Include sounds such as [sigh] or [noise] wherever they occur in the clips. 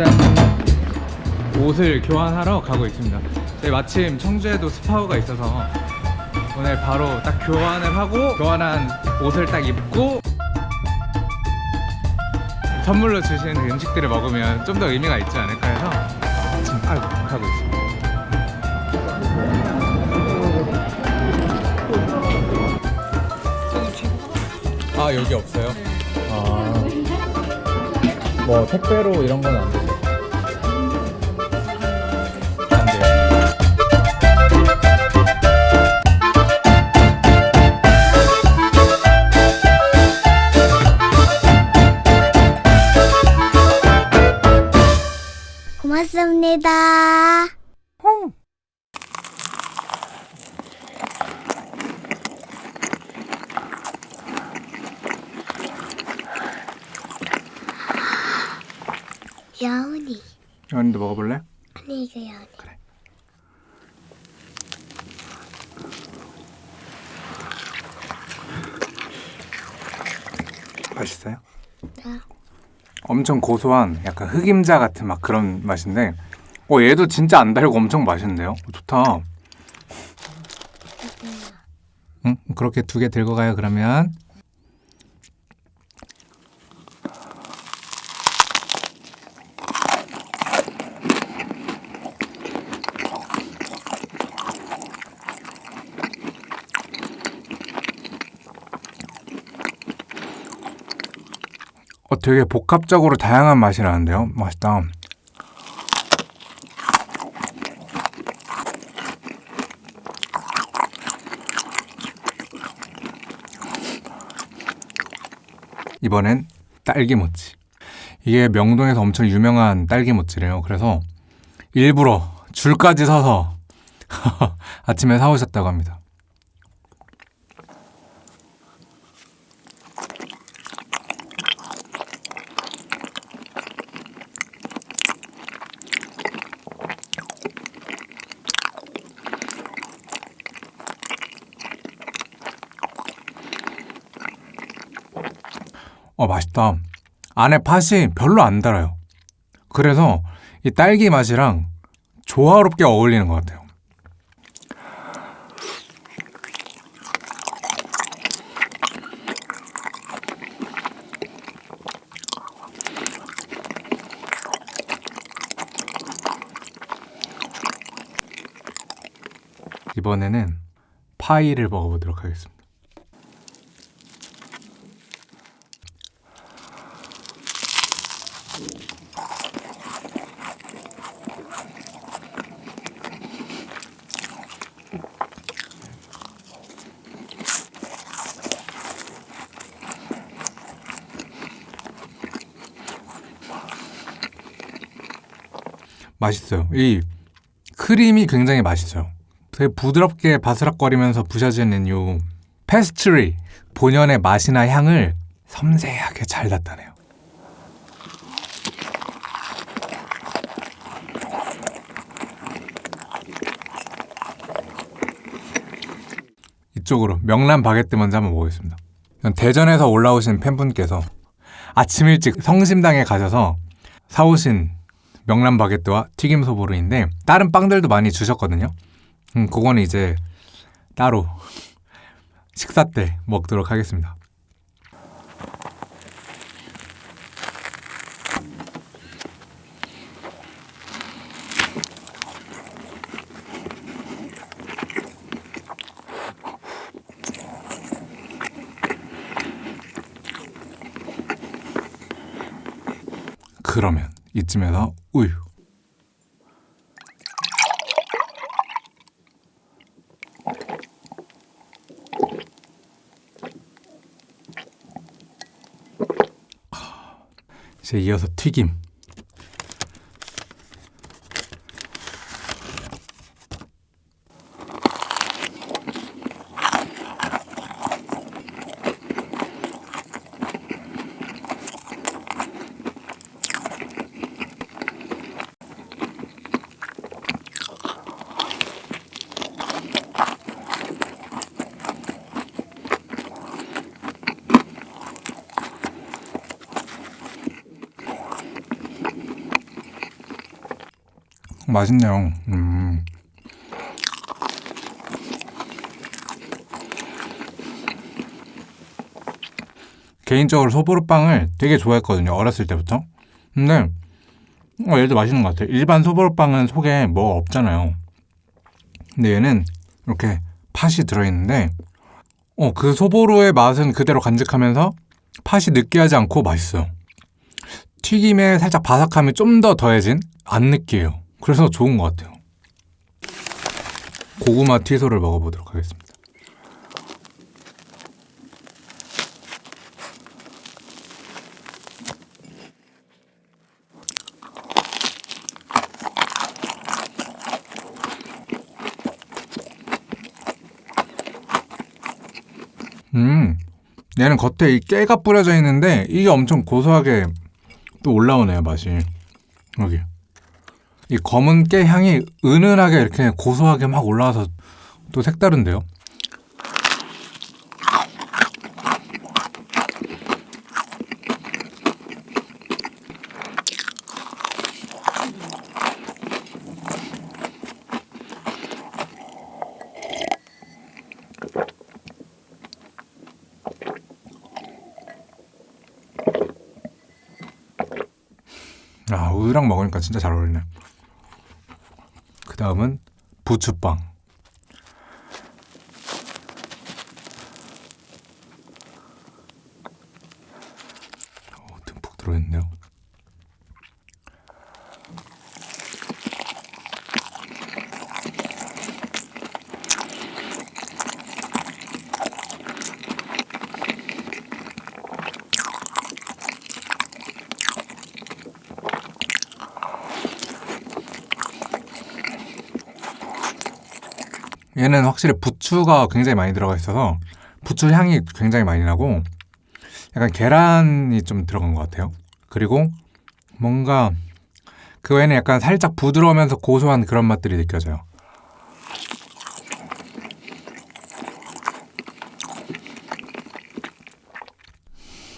짠 옷을 교환하러 가고 있습니다 저희 마침 청주에도 스파우가 있어서 오늘 바로 딱 교환을 하고 교환한 옷을 딱 입고 선물로 그 음식들을 먹으면 좀 더 의미가 있지 않을까 해서 지금 아이고 가고 있습니다 아 여기 없어요? 아 뭐 택배로 이런 건 안 되죠? 여운이. 연이도 먹어볼래? 아니 이거 여운이. 그래. 맛있어요? 나 엄청 고소한 약간 흑임자 같은 막 그런 맛인데 어 얘도 진짜 안 달고 엄청 맛있는데요? 어, 좋다 응? 그렇게 두 개 들고 가요 그러면 어, 되게 복합적으로 다양한 맛이 나는데요. 맛있다. 이번엔 딸기모찌. 이게 명동에서 엄청 유명한 딸기모찌래요. 그래서 일부러 줄까지 서서 [laughs] 아침에 사오셨다고 합니다. 어, 맛있다. 안에 팥이 별로 안 달아요. 그래서 이 딸기 맛이랑 조화롭게 어울리는 것 같아요. 이번에는 파이를 먹어보도록 하겠습니다. 맛있어요. 이 크림이 굉장히 맛있어요. 되게 부드럽게 바스락거리면서 부셔지는 요 페스트리 본연의 맛이나 향을 섬세하게 잘 나타내요. 이쪽으로 명란 바게트 먼저 한번 먹어보겠습니다. 대전에서 올라오신 팬분께서 아침 일찍 성심당에 가셔서 사오신 명란 바게트와 튀김 소보루인데 다른 빵들도 많이 주셨거든요. 음, 그거는 이제 따로 식사 때 먹도록 하겠습니다. 그러면 이쯤에서 우유. 이제 이어서 튀김. 맛있네요. 음. 개인적으로 소보루빵을 되게 좋아했거든요. 어렸을 때부터. 근데 어, 얘도 맛있는 것 같아요. 일반 소보루빵은 속에 뭐 없잖아요. 근데 얘는 이렇게 팥이 들어있는데 어, 그 소보루의 맛은 그대로 간직하면서 팥이 느끼하지 않고 맛있어요. 튀김에 살짝 바삭함이 좀 더 더해진 안 느끼해요. 그래서 좋은 것 같아요. 고구마 튀소를 먹어보도록 하겠습니다. 음, 얘는 겉에 이 깨가 뿌려져 있는데 이게 엄청 고소하게 또 올라오네요 맛이 여기 이 검은 깨 향이 은은하게 이렇게 고소하게 막 올라와서 또 색다른데요? 아 우유랑 먹으니까 진짜 잘 어울리네. 그 다음은 부추빵 오, 듬뿍 들어있네요 얘는 확실히 부추가 굉장히 많이 들어가 있어서 부추 향이 굉장히 많이 나고 약간 계란이 좀 들어간 것 같아요. 그리고 뭔가 그 외에는 약간 살짝 부드러우면서 고소한 그런 맛들이 느껴져요.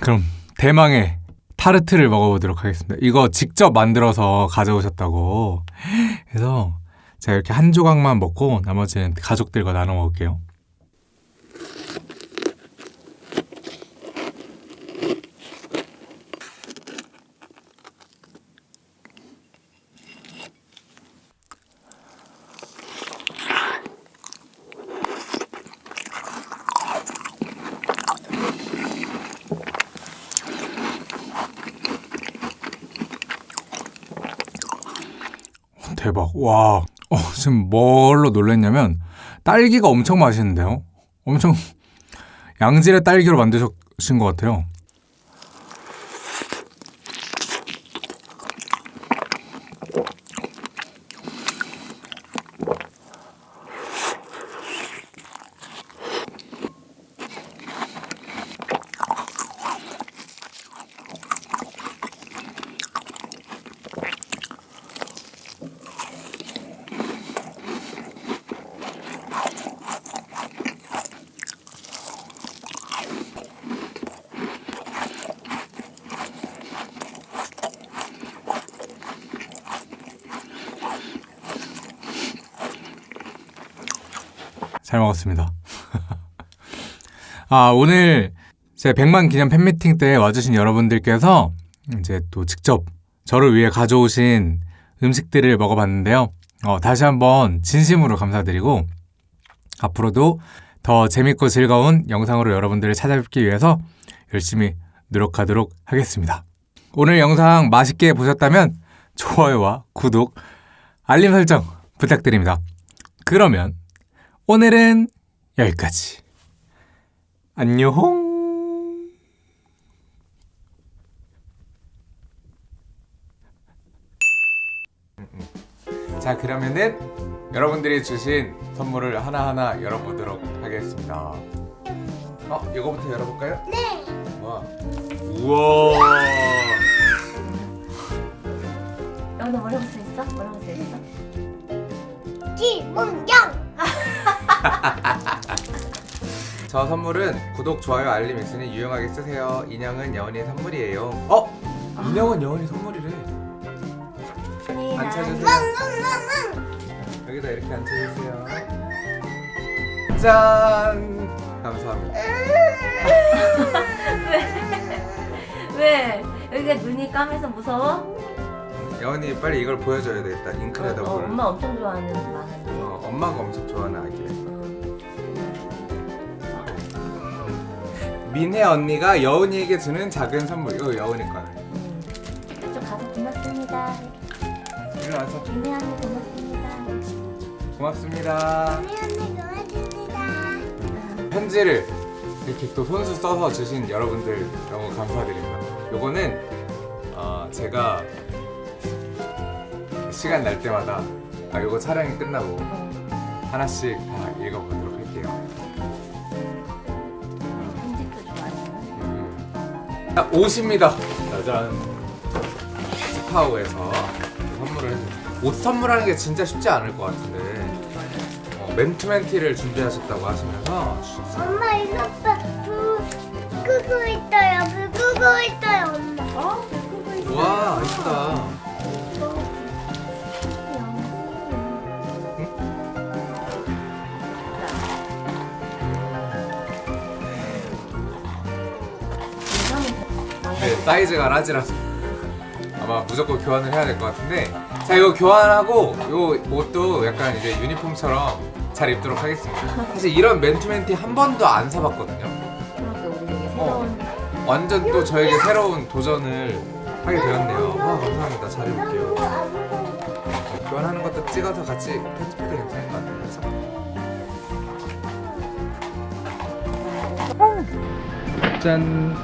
그럼 대망의 타르트를 먹어보도록 하겠습니다. 이거 직접 만들어서 가져오셨다고. 그래서 제가 이렇게 한 조각만 먹고 나머지는 가족들과 나눠 먹을게요. 대박. 와. 어, 지금 뭘로 놀랐냐면 딸기가 엄청 맛있는데요. 엄청 양질의 딸기로 만드신 것 같아요. 잘 먹었습니다. [laughs] 아, 오늘 제 100만 기념 팬미팅 때 와주신 여러분들께서 이제 또 직접 저를 위해 가져오신 음식들을 먹어봤는데요. 어, 다시 한번 진심으로 감사드리고 앞으로도 더 재밌고 즐거운 영상으로 여러분들을 찾아뵙기 위해서 열심히 노력하도록 하겠습니다. 오늘 영상 맛있게 보셨다면 좋아요와 구독, 알림 설정 부탁드립니다. 그러면 오늘은 여기까지. 안녕. 자, 그러면은 여러분들이 주신 선물을 하나하나 열어보도록 하겠습니다. 어, 이거부터 열어볼까요? 네. 와. 우와. 여기다 뭐라고 써 있어? 뭐라고 써 있어? 김문경 [laughs] 저 선물은 구독, 좋아요, 알림 있으니 유용하게 쓰세요. 인형은 여운이 선물이에요. 어? 인형은 여운이 선물이래. 앉혀주세요. 여기다 이렇게 앉혀주세요. 짠. 감사합니다. 왜? 여기가 눈이 까매서 무서워? 여운이 빨리 이걸 보여줘야 되겠다. 어, 잉크레더블. 어, 엄마 엄청 좋아하는 만화인데. 어, 엄마가 엄청 좋아하는 아기. 민혜 언니가 여운이에게 주는 작은 선물. 이거 여운이 거야. 음. 저 가서 고맙습니다. 일어나서 민혜 언니 고맙습니다. 고맙습니다. 우리 언니 도와줍니다. 편지를 이렇게 또 손수 써서 주신 여러분들 너무 감사드립니다. 요거는 어, 제가 시간 날 때마다 아, 요거 촬영이 끝나고 어, 하나씩 다 읽어보도록 할게요. 편집도 좋아하시는. 음. 자, 옷입니다. 짜잔. 스파우에서 선물을 해줍니다. 옷 선물하는 게 진짜 쉽지 않을 것 같은데 어, 맨투맨티를 준비하셨다고 하시면서. 엄마 이거 봐. 사이즈가 라지라서 아마 무조건 교환을 해야 될 것 같은데. 자 이거 교환하고 이 옷도 약간 이제 유니폼처럼 잘 입도록 하겠습니다. 사실 이런 맨투맨티 한 번도 안 사봤거든요. 어. 완전 또 저에게 새로운 도전을 하게 되었네요. 와 감사합니다. 잘 입을게요. 어, 교환하는 것도 찍어서 같이 편집해도 괜찮을 것 같아요. 그래서 짠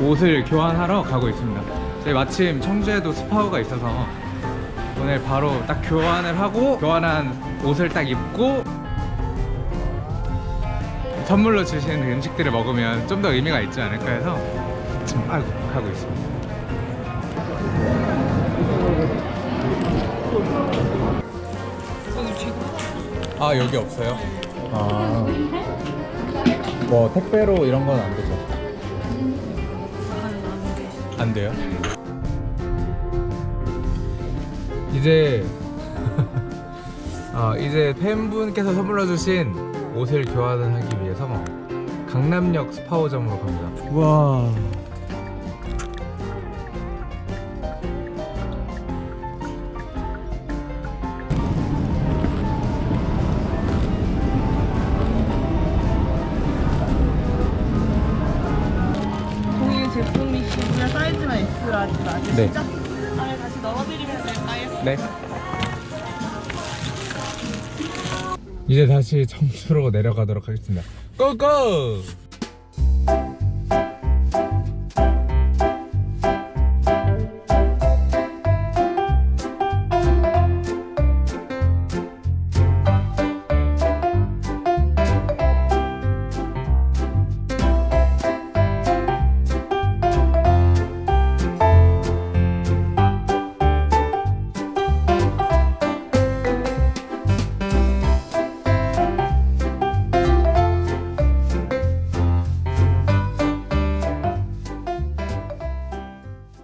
옷을 교환하러 가고 있습니다 저희 마침 청주에도 스파우가 있어서 오늘 바로 딱 교환을 하고 교환한 옷을 딱 입고 선물로 주시는 그 음식들을 먹으면 좀 더 의미가 있지 않을까 해서 지금 아이고 가고 있습니다 아 여기 없어요? 아 뭐 택배로 이런 건 안 되죠? 안 돼요? 이제 아 [laughs] 이제 팬분께서 선물로 주신 옷을 교환을 하기 위해서 강남역 스파오점으로 갑니다. 와. S라지 맞으시죠? 네. 안에 다시 넣어드리면 될까요? 네. 이제 다시 청주로 내려가도록 하겠습니다. 고고!